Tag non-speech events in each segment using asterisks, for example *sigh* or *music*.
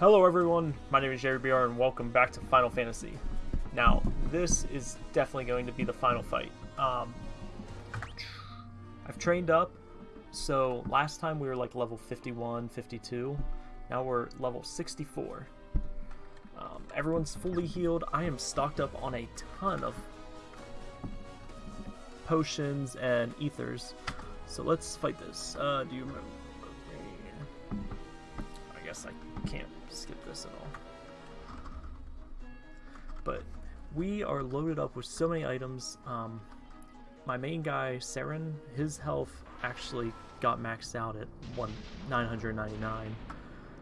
Hello everyone, my name is Jerry BR and welcome back to Final Fantasy. Now, this is definitely going to be the final fight. Um, I've trained up, so last time we were like level 51, 52, now we're level 64. Um, everyone's fully healed, I am stocked up on a ton of potions and ethers, so let's fight this. Uh, do you remember? I guess I can't skip this at all. But we are loaded up with so many items. Um, my main guy, Saren, his health actually got maxed out at one 999,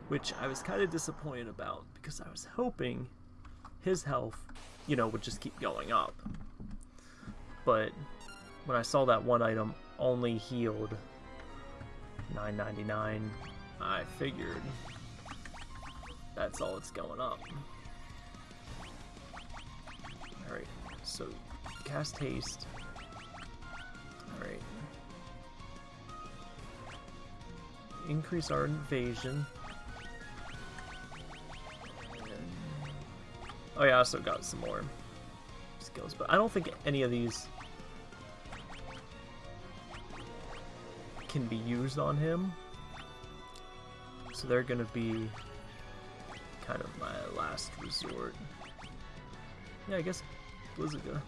which I was kind of disappointed about because I was hoping his health, you know, would just keep going up. But when I saw that one item only healed 999, I figured that's all it's going up. Alright, so cast haste. Alright. Increase our invasion. Oh yeah, I also got some more skills, but I don't think any of these can be used on him. So they're gonna be kind of my last resort. Yeah, I guess Blizzaga.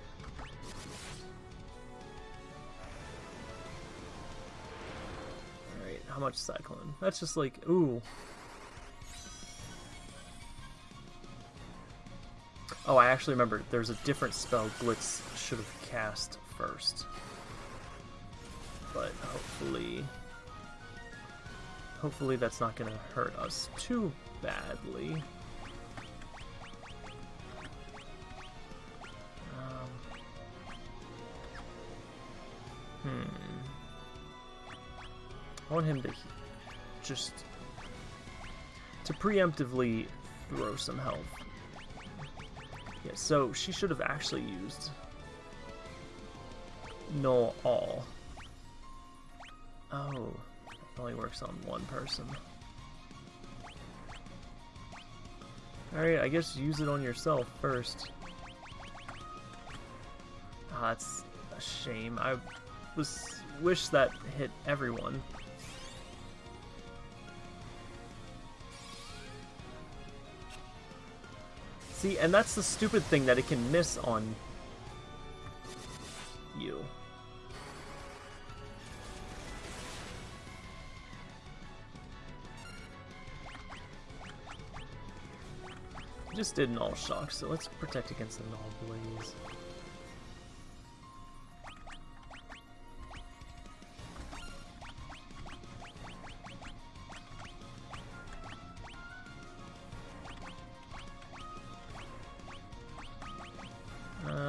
Alright, how much Cyclone? That's just like, ooh. Oh, I actually remember there's a different spell Glitz should have cast first. But hopefully... Hopefully that's not going to hurt us too badly. Hmm. I want him to just to preemptively throw some health. Yeah, so she should have actually used Null All. Oh, it only works on one person. Alright, I guess use it on yourself first. Oh, that's a shame. I was wish that hit everyone. See, and that's the stupid thing that it can miss on you. just did Null Shock, so let's protect against the Null Blaze.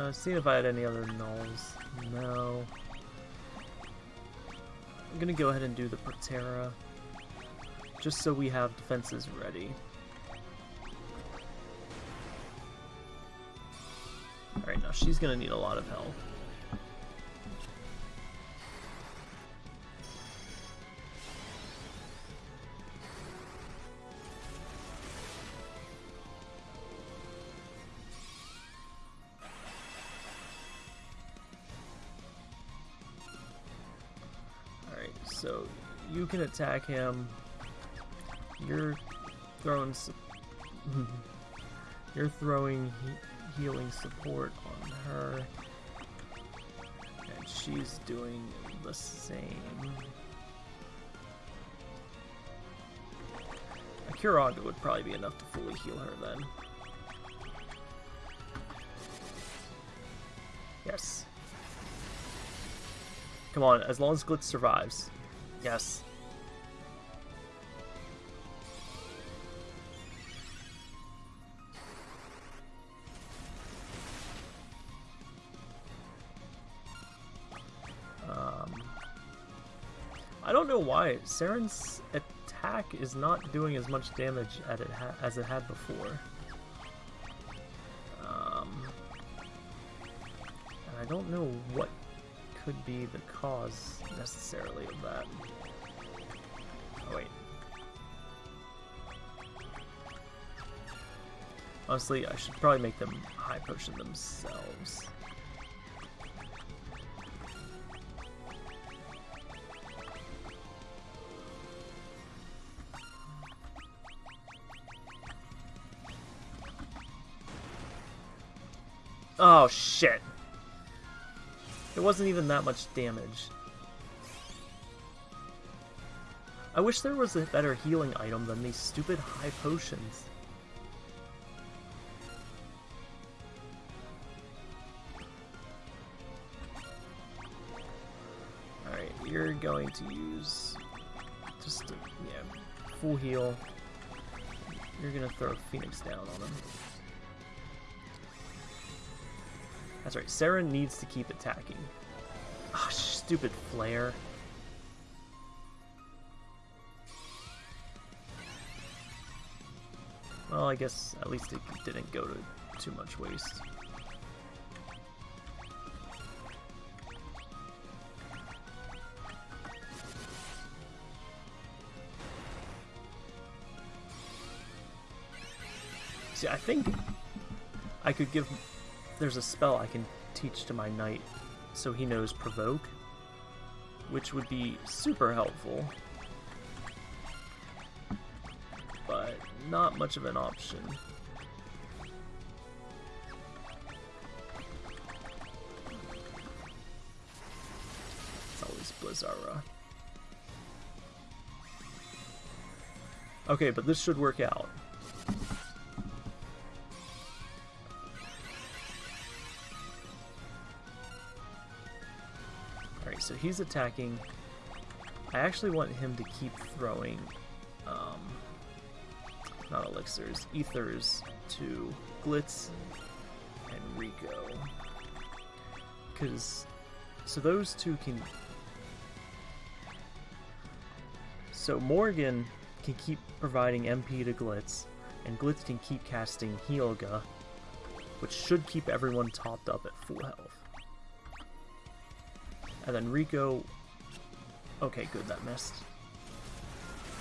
Uh, seeing if I had any other nulls. No. I'm gonna go ahead and do the Protera, just so we have defenses ready. Alright, now she's gonna need a lot of help. You can attack him. You're throwing... *laughs* You're throwing healing support on her. And she's doing the same. A Curaga would probably be enough to fully heal her then. Yes. Come on, as long as Glitz survives. Yes. Know why. Saren's attack is not doing as much damage it as it had before. Um, and I don't know what could be the cause necessarily of that. Oh, wait. Honestly, I should probably make them high potion themselves. Oh, shit. It wasn't even that much damage. I wish there was a better healing item than these stupid high potions. Alright, you're going to use just a, yeah, full heal. You're gonna throw Phoenix down on him. That's right, Sarah needs to keep attacking. Ah, oh, stupid flare. Well, I guess at least it didn't go to too much waste. See, I think I could give... There's a spell I can teach to my knight so he knows Provoke, which would be super helpful. But not much of an option. It's always Blizzara. Okay, but this should work out. He's attacking. I actually want him to keep throwing um, not elixirs, ethers to Glitz and Rico. Because, so those two can... So Morgan can keep providing MP to Glitz, and Glitz can keep casting Healaga, which should keep everyone topped up at full health. And then Rico... Okay, good, that missed.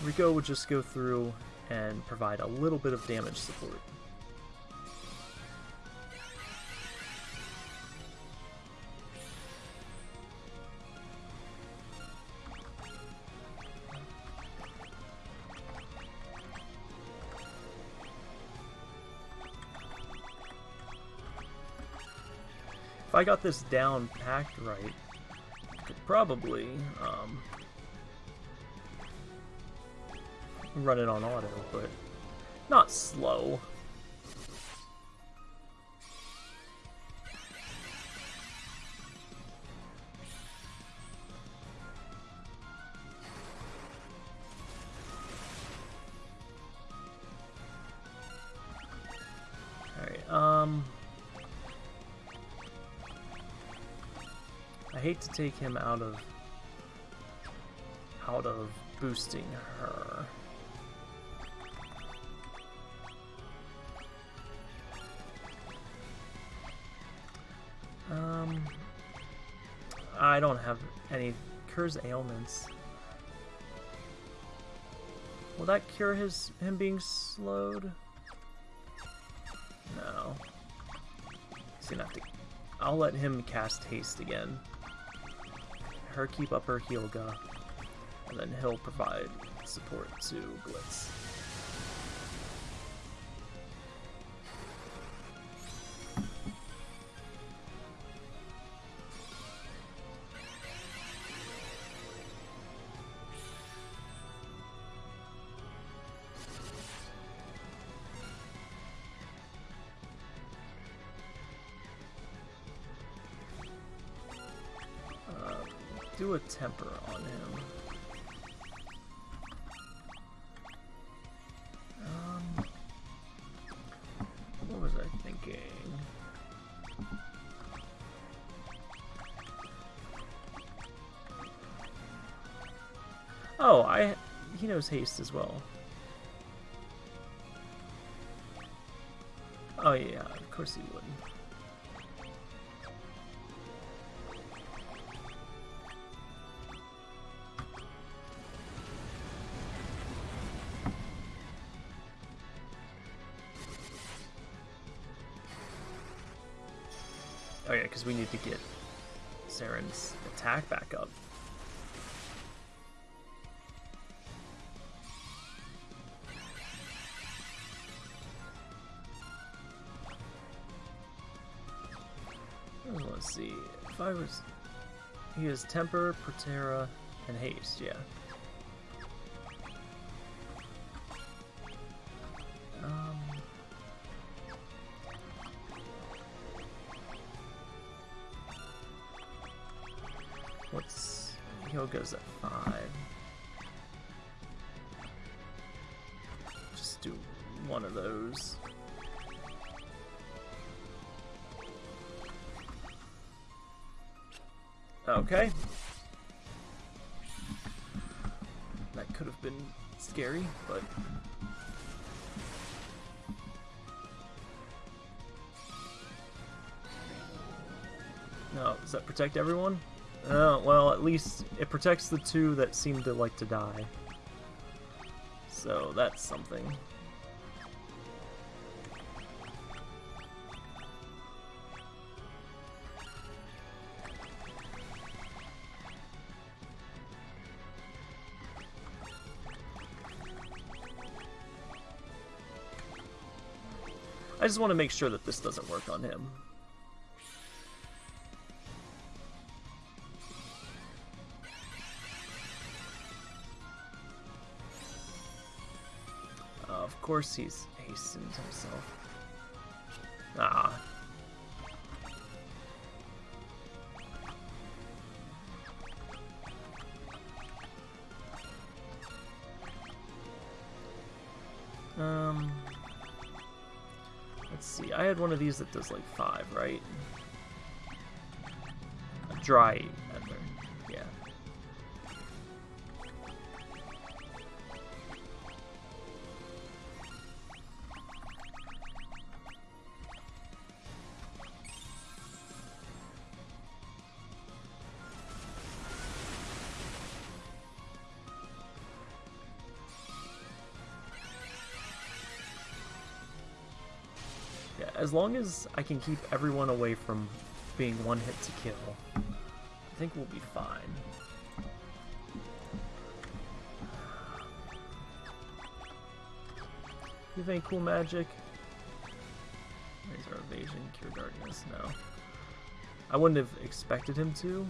Rico would just go through and provide a little bit of damage support. If I got this down packed right, probably um, run it on auto, but not slow. Take him out of out of boosting her. Um, I don't have any cures ailments. Will that cure his him being slowed? No. He's gonna have to. I'll let him cast haste again. Her keep up her heal Healaga, and then he'll provide support to Glitz. Temper on him. Um, what was I thinking? Oh, I he knows haste as well. Oh yeah, of course he would. Oh yeah, because we need to get Saren's attack back up. Oh, let's see. If I was... He has Temper, Protera, and Haste, yeah. Hyoga's at 5. Just do one of those. Okay. That could have been scary, but... No, does that protect everyone? Oh, well, at least it protects the two that seem to like to die. So, that's something. I just want to make sure that this doesn't work on him. Course he's hastened himself. Ah. Um... Let's see, I had one of these that does like five, right? A dry as long as I can keep everyone away from being one hit to kill, I think we'll be fine. You have any cool magic? Our evasion, cure darkness, no. I wouldn't have expected him to,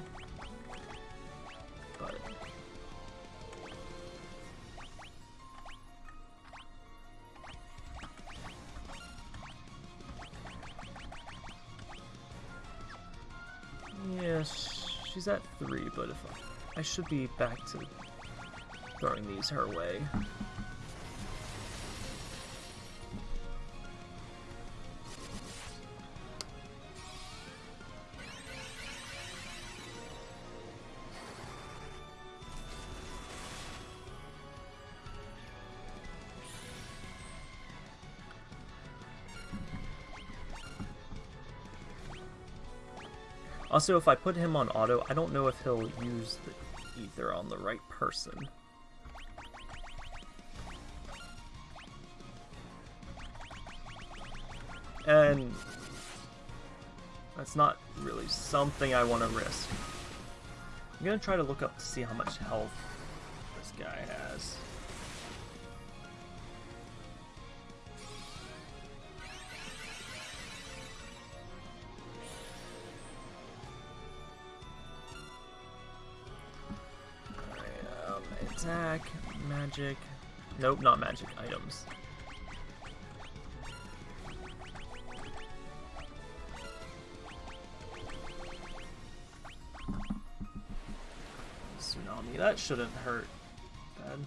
she's at three, but if I, I should be back to throwing these her way. Also, if I put him on auto, I don't know if he'll use the ether on the right person. And that's not really something I want to risk. I'm gonna try to look up to see how much health this guy attack, magic. Nope, not magic items. Tsunami, that shouldn't hurt. Bad.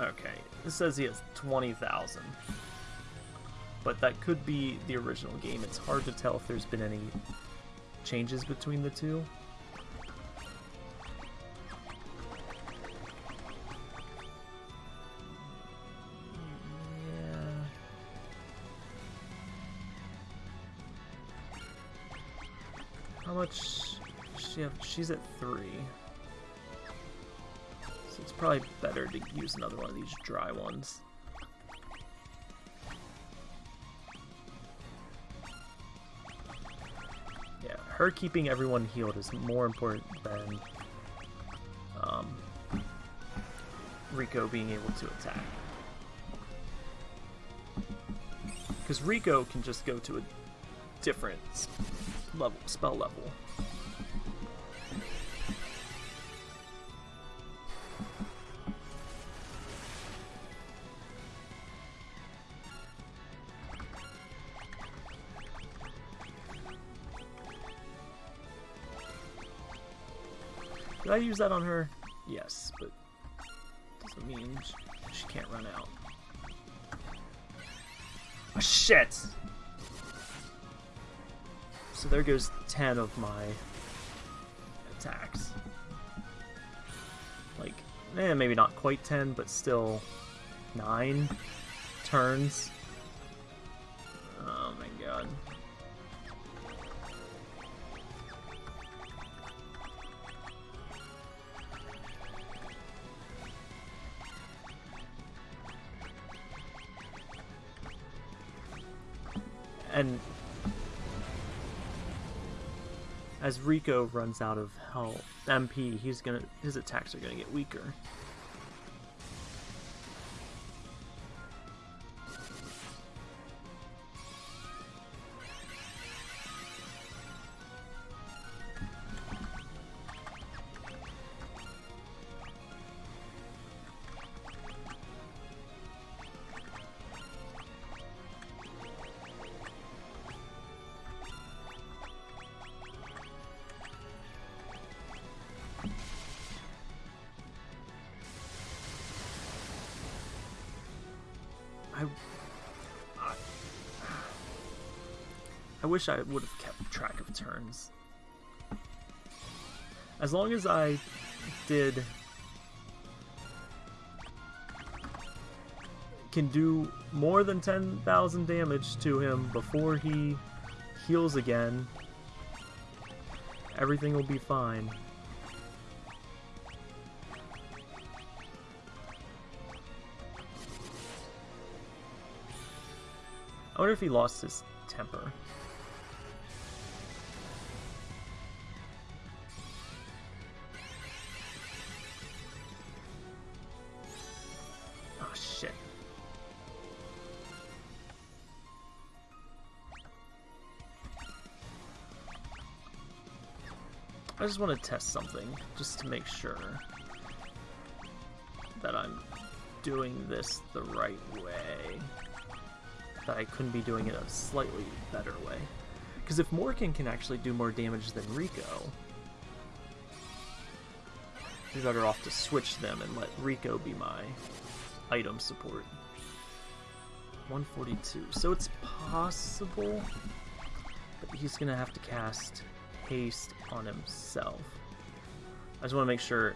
Okay, this says he has 20,000. But that could be the original game. It's hard to tell if there's been any changes between the two. Yeah. How much she have? She's at three. So it's probably better to use another one of these dry ones. Her keeping everyone healed is more important than um, Rico being able to attack. Because Rico can just go to a different level, spell level. I use that on her? Yes, but doesn't mean she, can't run out. Oh, shit! So there goes 10 of my attacks. Like, eh, maybe not quite 10, but still 9 turns. As Rico runs out of health, MP, he's gonna his attacks are gonna get weaker. I, I, wish I would have kept track of turns. As long as I did can do more than 10,000 damage to him before he heals again, everything will be fine. If he lost his temper. Oh shit. I just want to test something, just to make sure that I'm doing this the right way that I couldn't be doing it a slightly better way. Because if Morgan can actually do more damage than Rico, we're better off to switch them and let Rico be my item support. 142. So it's possible, but he's going to have to cast haste on himself. I just want to make sure...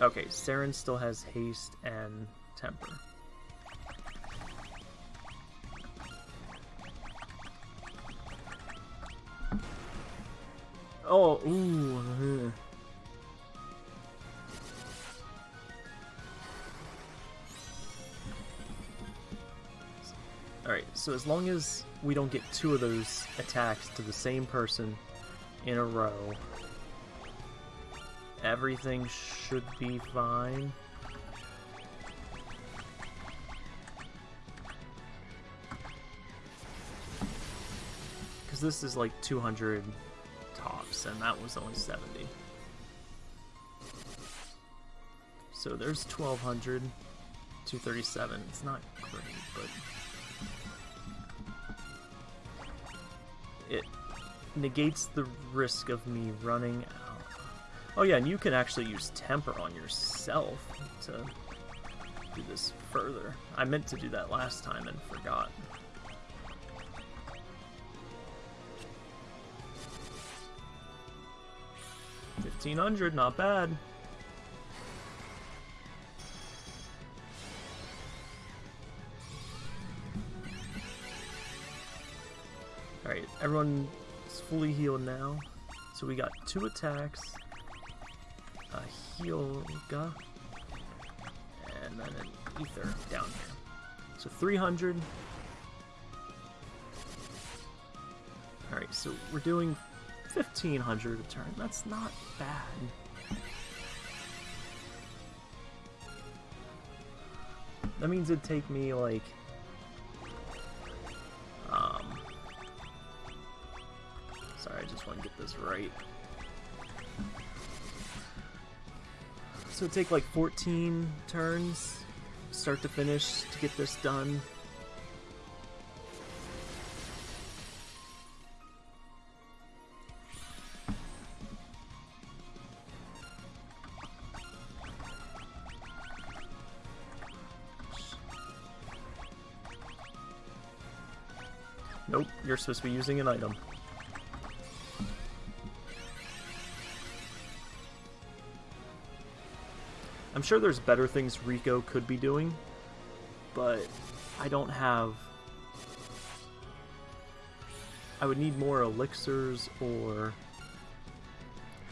Okay, Saren still has haste and temper. Oh, ooh. Uh-huh. Alright, so as long as we don't get two of those attacks to the same person in a row, everything should be fine. Because this is like 200 and that was only 70. So there's 1200, 237. It's not great, but it negates the risk of me running out. Oh yeah, and you can actually use temper on yourself to do this further. I meant to do that last time and forgot. 1500, not bad. Alright, everyone is fully healed now. So we got two attacks. a Hyolga, and then an Ether down here. So 300. Alright, so we're doing 1500 a turn. That's not bad. That means it'd take me like um sorry, I just want to get this right. So it'd take like 14 turns start to finish to get this done. Supposed to be using an item. I'm sure there's better things Rico could be doing, but I don't have... I would need more elixirs or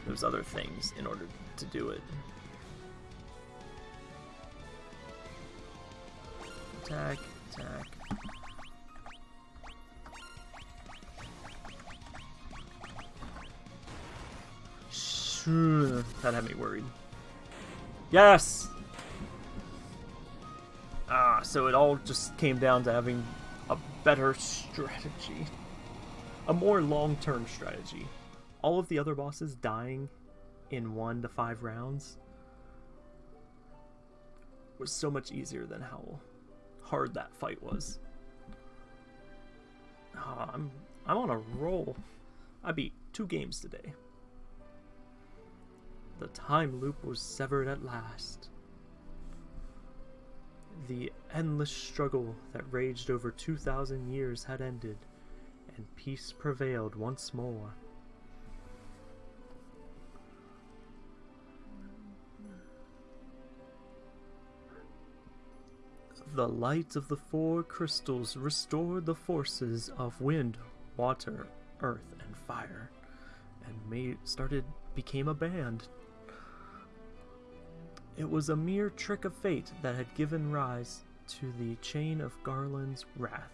those other things in order to do it. Attack, attack. *sighs* That had me worried. Yes! Ah, so it all just came down to having a better strategy. A more long-term strategy. All of the other bosses dying in one to five rounds was so much easier than how hard that fight was. Oh, I'm I'm on a roll. I beat two games today. The time loop was severed at last. The endless struggle that raged over 2,000 years had ended, and peace prevailed once more. The light of the four crystals restored the forces of wind, water, earth, and fire, and made started became a band it was a mere trick of fate that had given rise to the chain of Garland's wrath.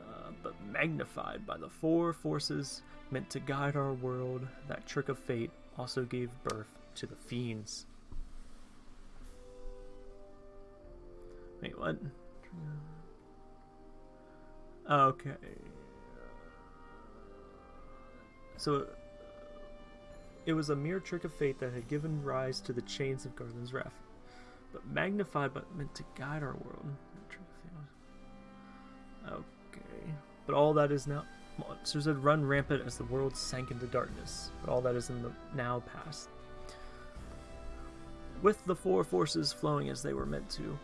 Uh, but magnified by the four forces meant to guide our world, that trick of fate also gave birth to the fiends. Wait, what? Okay. So it was a mere trick of fate that had given rise to the chains of Garland's wrath, but magnified but meant to guide our world. Okay. But all that is now. Monsters had run rampant as the world sank into darkness, but all that is in the now past. With the four forces flowing as they were meant to,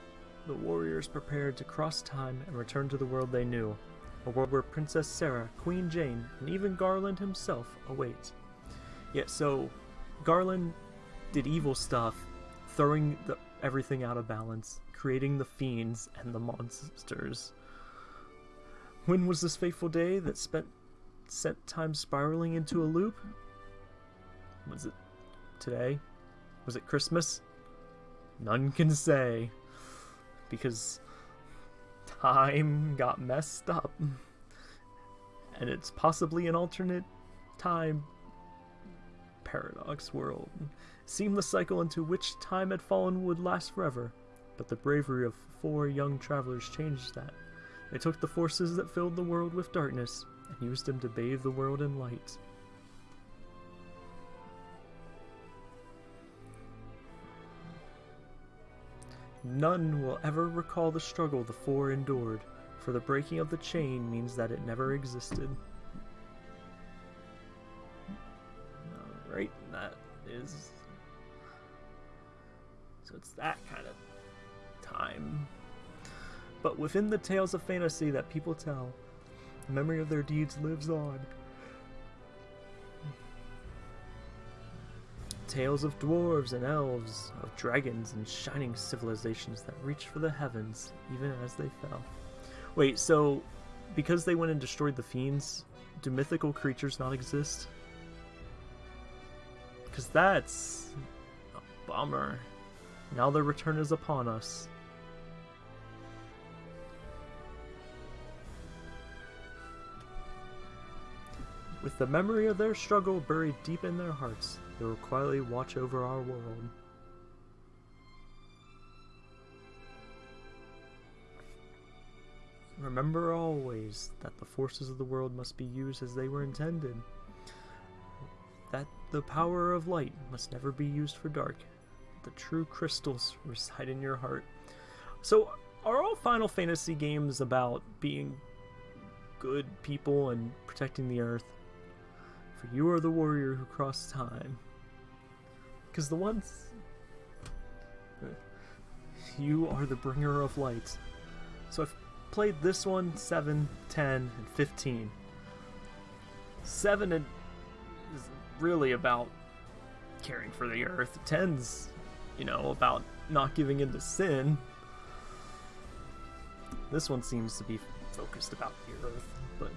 the warriors prepared to cross time and return to the world they knew, a world where Princess Sarah, Queen Jane, and even Garland himself await. Yeah, so Garland did evil stuff, throwing the, everything out of balance, creating the fiends and the monsters. When was this fateful day that spent sent time spiraling into a loop? Was it today? Was it Christmas? None can say. Because time got messed up. And it's possibly an alternate time paradox world. seemed the cycle into which time had fallen would last forever, but the bravery of four young travelers changed that. They took the forces that filled the world with darkness and used them to bathe the world in light. None will ever recall the struggle the four endured, for the breaking of the chain means that it never existed. Is... So it's that kind of time. But within the tales of fantasy that people tell, the memory of their deeds lives on. Tales of dwarves and elves, of dragons and shining civilizations that reached for the heavens even as they fell. Wait, so because they went and destroyed the fiends, do mythical creatures not exist? Because that's a bummer. Now their return is upon us. With the memory of their struggle buried deep in their hearts, they will quietly watch over our world. Remember always that the forces of the world must be used as they were intended. The power of light must never be used for dark. The true crystals reside in your heart. So, are all Final Fantasy games about being good people and protecting the earth? For you are the warrior who crossed time. Because the ones. You are the bringer of light. So I've played this one 7, 10, and 15. 7 is really about caring for the earth. 10's, you know, about not giving in to sin. This one seems to be focused about the earth, but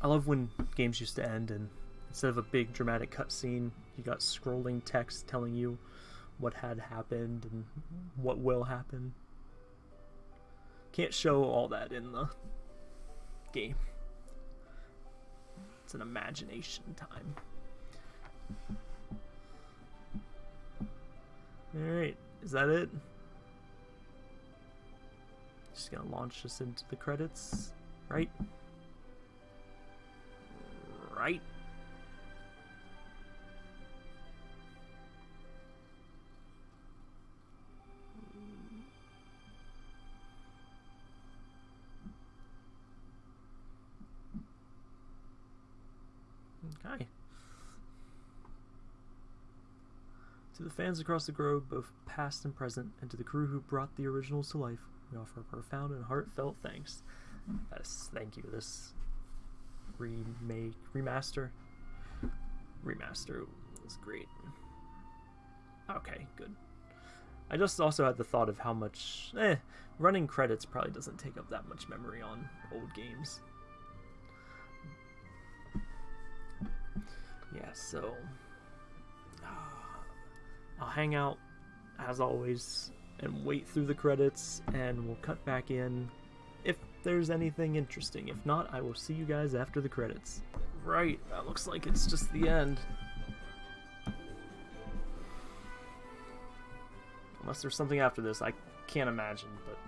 I love when games used to end and instead of a big dramatic cutscene, you got scrolling text telling you what had happened and what will happen. Can't show all that in the game. It's an imagination time. Alright, is that it? Just gonna launch us into the credits, right? Right? Fans across the globe, both past and present, and to the crew who brought the originals to life, we offer a profound and heartfelt thanks. Yes, thank you. This remake, remaster, remaster was great. Okay, good. I just also had the thought of how much, eh, running credits probably doesn't take up that much memory on old games. Yeah, so uh, I'll hang out as always and wait through the credits and we'll cut back in if there's anything interesting. If not, I will see you guys after the credits. Right, that looks like it's just the end. Unless there's something after this, I can't imagine, but...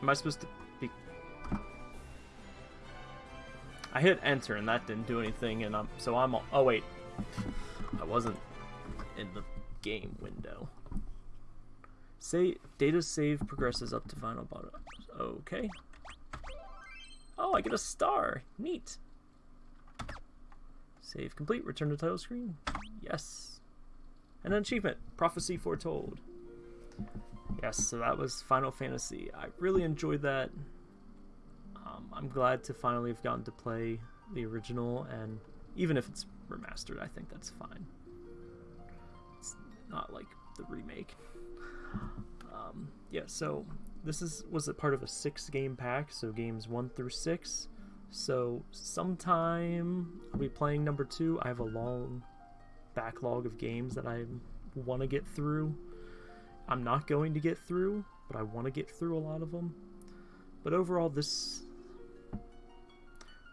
Am I supposed to I hit enter and that didn't do anything and I'm... So I'm... Oh wait. I wasn't in the game window. Say data save progresses up to final bottom. Okay. Oh, I get a star. Neat. Save complete. Return to title screen. Yes. And an achievement. Prophecy foretold. Yes, so that was Final Fantasy. I really enjoyed that. Um, I'm glad to finally have gotten to play the original, and even if it's remastered, I think that's fine. It's not like the remake. Um, yeah, so this is was a part of a six game pack, so games one through six. So sometime I'll be playing number two. I have a long backlog of games that I want to get through. I'm not going to get through, but I want to get through a lot of them. But overall, this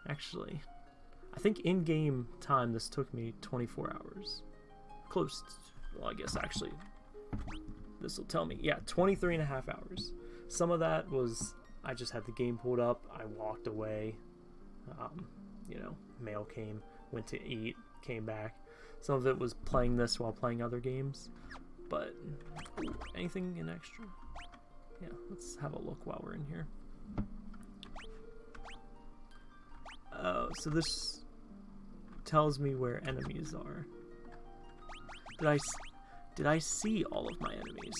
actually, I think in-game time this took me 24 hours. Close. To, well, I guess actually, this will tell me. Yeah, 23 and a half hours. Some of that was I just had the game pulled up. I walked away. Um, you know, mail came, went to eat, came back. Some of it was playing this while playing other games. But anything in extra? Yeah, let's have a look while we're in here. Oh, so this tells me where enemies are. Did I did I see all of my enemies?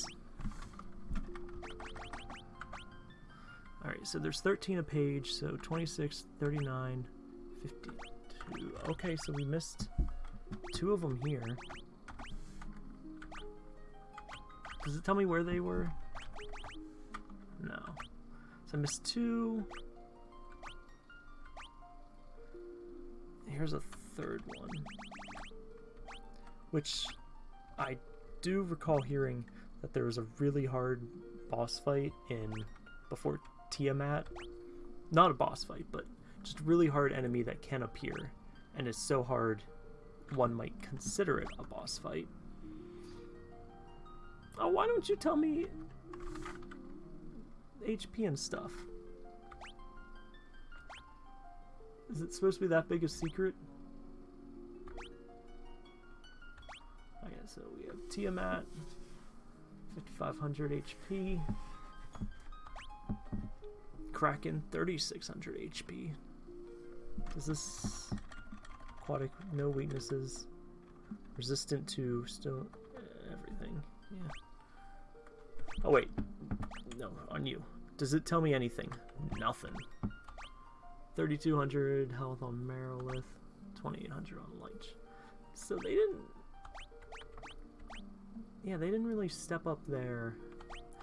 Alright, so there's 13 a page, so 26, 39, 52. Okay, so we missed two of them here. Does it tell me where they were? No. So I missed two. Here's a third one. Which I do recall hearing that there was a really hard boss fight in before Tiamat. Not a boss fight, but just really hard enemy that can appear and is so hard one might consider it a boss fight. Oh, why don't you tell me HP and stuff? Is it supposed to be that big a secret? Okay, so we have Tiamat, 5500 HP. Kraken, 3600 HP. Is this aquatic? No weaknesses. Resistant to still everything. Yeah. Oh wait, no, on you. Does it tell me anything? Nothing. 3200 health on Marilith, 2800 on Lich. So they didn't... Yeah, they didn't really step up their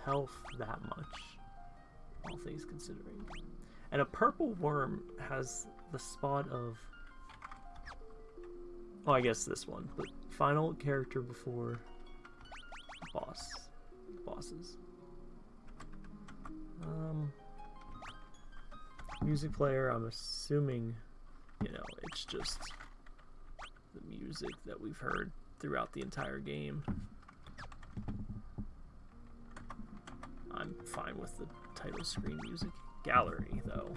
health that much, all things considering. And a purple worm has the spot of... Oh, I guess this one, but final character before boss. Bosses. Um, music player, I'm assuming, you know, it's just the music that we've heard throughout the entire game. I'm fine with the title screen music. Gallery, though.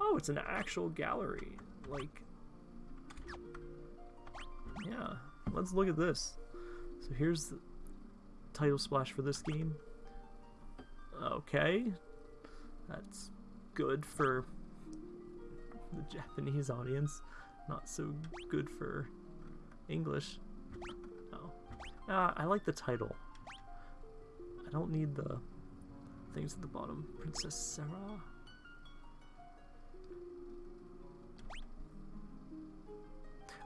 Oh, it's an actual gallery. Like, yeah, let's look at this. So here's the title splash for this game. Okay, that's good for the Japanese audience, not so good for English. Oh, uh, I like the title. I don't need the things at the bottom. Princess Sarah.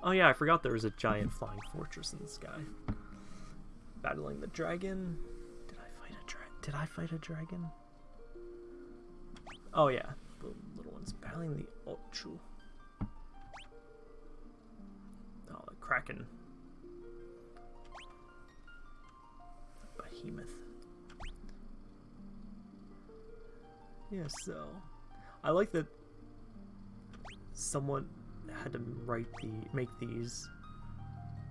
Oh yeah, I forgot there was a giant flying fortress in the sky. Battling the dragon. Did I fight a dragon? Oh yeah, the little ones battling the Ochu. Oh, the kraken. Behemoth. Yeah, so I like that someone had to write the make these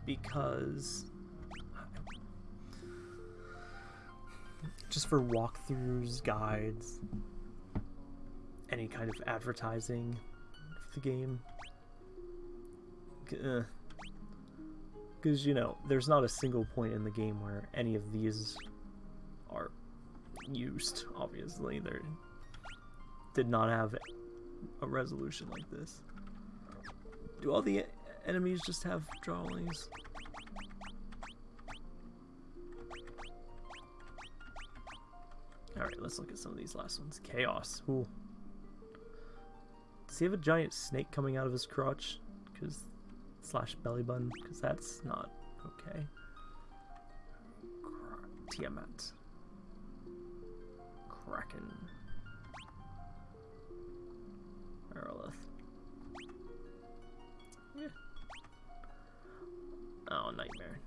because just for walkthroughs, guides, any kind of advertising for the game. Because, uh, you know, there's not a single point in the game where any of these are used, obviously. They did not have a resolution like this. Do all the enemies just have drawings? Let's look at some of these last ones. Chaos. Ooh. Does he have a giant snake coming out of his crotch? Because slash belly button? Because that's not okay. Tiamat. Kraken. Marilith. Yeah. Oh, nightmare.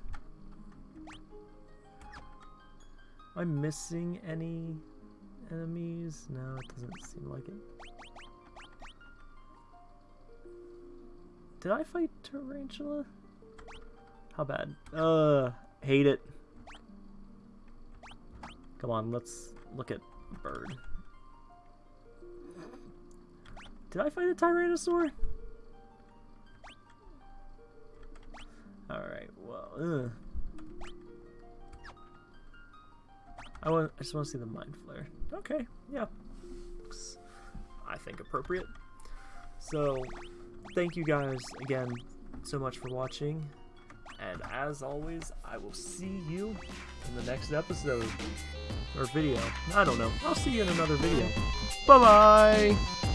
Am I missing any enemies? No, it doesn't seem like it. Did I fight Tarantula? How bad? Uh, hate it. Come on, let's look at Bird. Did I fight a Tyrannosaur? Alright, well, ugh. I want. I just want to see the mind flayer. Okay, yeah, looks, I think appropriate. So, thank you guys again so much for watching, and as always, I will see you in the next episode or video. I don't know. I'll see you in another video. Bye bye.